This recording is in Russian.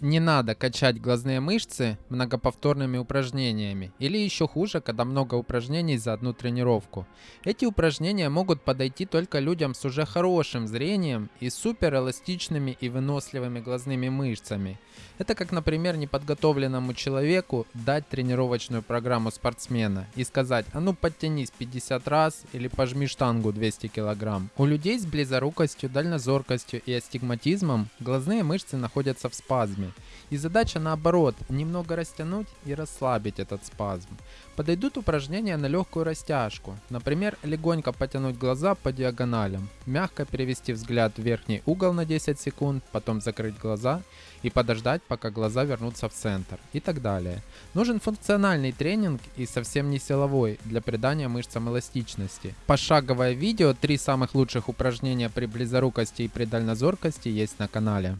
Не надо качать глазные мышцы многоповторными упражнениями. Или еще хуже, когда много упражнений за одну тренировку. Эти упражнения могут подойти только людям с уже хорошим зрением и супер эластичными и выносливыми глазными мышцами. Это как, например, неподготовленному человеку дать тренировочную программу спортсмена и сказать, а ну подтянись 50 раз или пожми штангу 200 килограмм. У людей с близорукостью, дальнозоркостью и астигматизмом глазные мышцы находятся в спазме и задача наоборот, немного растянуть и расслабить этот спазм. Подойдут упражнения на легкую растяжку. Например, легонько потянуть глаза по диагоналям, мягко перевести взгляд в верхний угол на 10 секунд, потом закрыть глаза и подождать, пока глаза вернутся в центр и так далее. Нужен функциональный тренинг и совсем не силовой для придания мышцам эластичности. Пошаговое видео 3 самых лучших упражнения при близорукости и при дальнозоркости есть на канале.